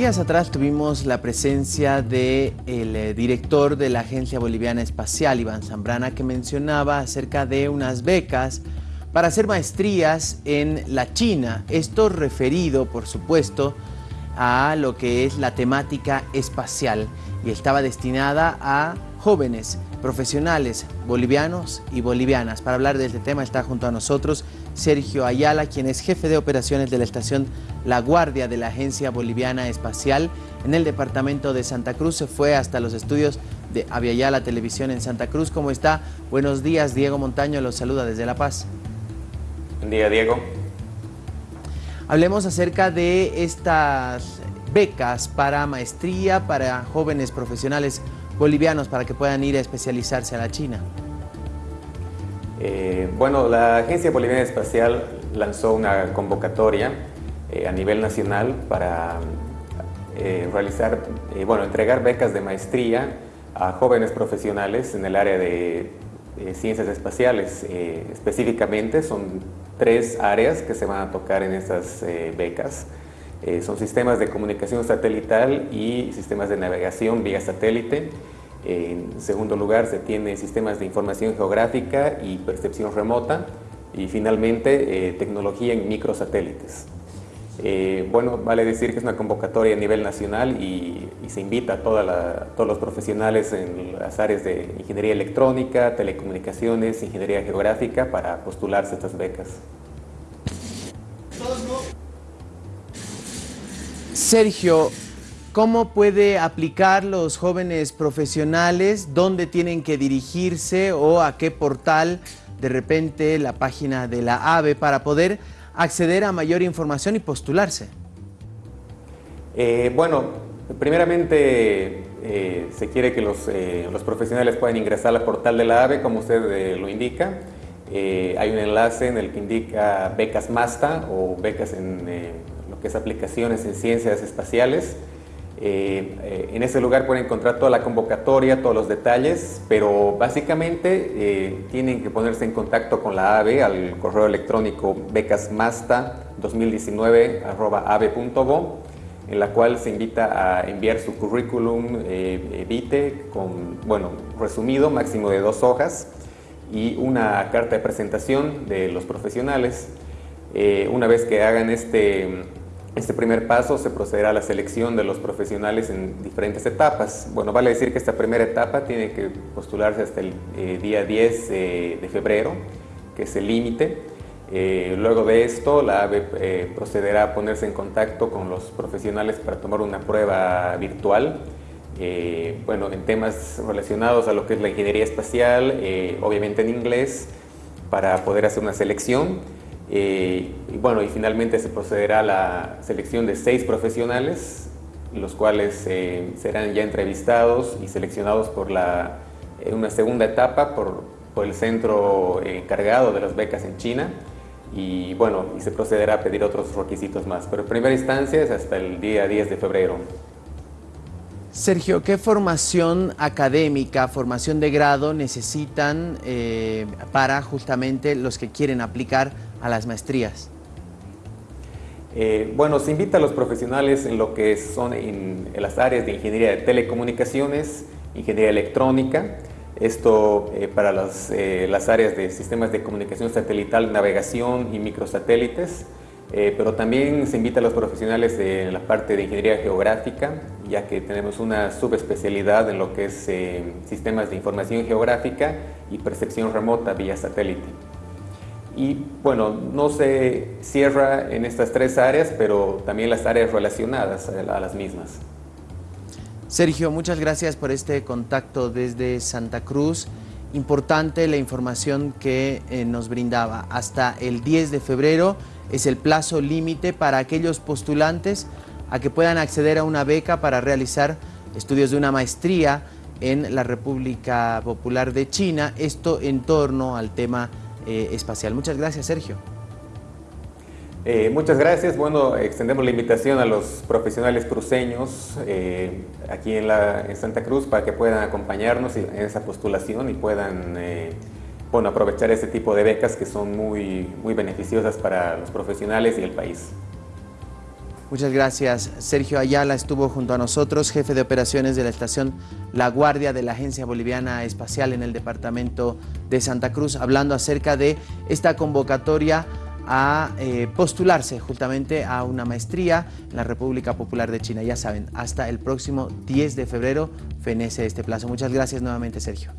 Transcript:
días atrás tuvimos la presencia del eh, director de la Agencia Boliviana Espacial, Iván Zambrana, que mencionaba acerca de unas becas para hacer maestrías en la China. Esto referido, por supuesto, a lo que es la temática espacial y estaba destinada a jóvenes profesionales bolivianos y bolivianas. Para hablar de este tema está junto a nosotros Sergio Ayala, quien es jefe de operaciones de la estación La Guardia de la Agencia Boliviana Espacial en el departamento de Santa Cruz. Se fue hasta los estudios de Aviala Televisión en Santa Cruz. ¿Cómo está? Buenos días, Diego Montaño los saluda desde La Paz. Buen día, Diego. Hablemos acerca de estas becas para maestría para jóvenes profesionales bolivianos para que puedan ir a especializarse a la China. Eh, bueno, la Agencia Boliviana Espacial lanzó una convocatoria eh, a nivel nacional para eh, realizar, bueno, entregar becas de maestría a jóvenes profesionales en el área de ciencias espaciales. específicamente son tres áreas que se van a tocar en estas becas. son sistemas de comunicación satelital y sistemas de navegación vía satélite, en segundo lugar, se tiene sistemas de información geográfica y percepción remota. Y finalmente, eh, tecnología en microsatélites. Eh, bueno, vale decir que es una convocatoria a nivel nacional y, se invita a todos los profesionales en las áreas de ingeniería electrónica, telecomunicaciones, ingeniería geográfica para postularse a estas becas. Sergio, ¿Cómo puede aplicar los jóvenes profesionales? ¿Dónde tienen que dirigirse o a qué portal? De repente la página de la AVE para poder acceder a mayor información y postularse. Eh, bueno, primeramente eh, se quiere que eh, los, profesionales puedan ingresar al portal de la AVE, como usted lo indica. hay un enlace en el que indica becas MASTA o becas en lo que es aplicaciones en ciencias espaciales. Eh, eh, en ese lugar pueden encontrar toda la convocatoria, todos los detalles, pero básicamente eh, tienen que ponerse en contacto con la AVE al correo electrónico becasmasta2019.ave.go en la cual se invita a enviar su currículum vitae con, bueno, resumido, máximo de dos hojas y una carta de presentación de los profesionales. una vez que hagan este este primer paso se procederá a la selección de los profesionales en diferentes etapas. Bueno, vale decir que esta primera etapa tiene que postularse hasta el eh, día 10 de febrero, que es el límite. Eh, luego de esto, la AVE eh, procederá a ponerse en contacto con los profesionales para tomar una prueba virtual. bueno, en temas relacionados a lo que es la ingeniería espacial, obviamente en inglés, para poder hacer una selección. Eh, y bueno, y finalmente se procederá a la selección de seis profesionales, los cuales eh, serán ya entrevistados y seleccionados por la, en una segunda etapa por, el centro encargado de las becas en China y bueno, y se procederá a pedir otros requisitos más, pero en primera instancia es hasta el día 10 de febrero. Sergio, ¿qué formación académica, formación de grado necesitan eh, para justamente los que quieren aplicar a las maestrías? Eh, bueno, se invita a los profesionales en lo que son en, las áreas de ingeniería de telecomunicaciones, ingeniería electrónica, esto eh, para las, las áreas de sistemas de comunicación satelital, navegación y microsatélites, eh, pero también se invita a los profesionales de la parte de ingeniería geográfica, ya que tenemos una subespecialidad en lo que es eh, sistemas de información geográfica y percepción remota vía satélite. Y bueno, no se cierra en estas tres áreas, pero también las áreas relacionadas a las mismas. Sergio, muchas gracias por este contacto desde Santa Cruz. Importante la información que eh, nos brindaba. Hasta el 10 de febrero es el plazo límite para aquellos postulantes a que puedan acceder a una beca para realizar estudios de una maestría en la República Popular de China, esto en torno al tema eh, espacial. Muchas gracias, Sergio. Eh, muchas gracias. Bueno, extendemos la invitación a los profesionales cruceños eh, aquí en, la, en, Santa Cruz para que puedan acompañarnos en esa postulación y puedan bueno, aprovechar este tipo de becas que son muy, muy beneficiosas para los profesionales y el país. Muchas gracias. Sergio Ayala estuvo junto a nosotros, jefe de operaciones de la estación La Guardia de la Agencia Boliviana Espacial en el departamento de Santa Cruz, hablando acerca de esta convocatoria a eh, postularse justamente a una maestría en la República Popular de China. Ya saben, hasta el próximo 10 de febrero fenece este plazo. Muchas gracias nuevamente, Sergio.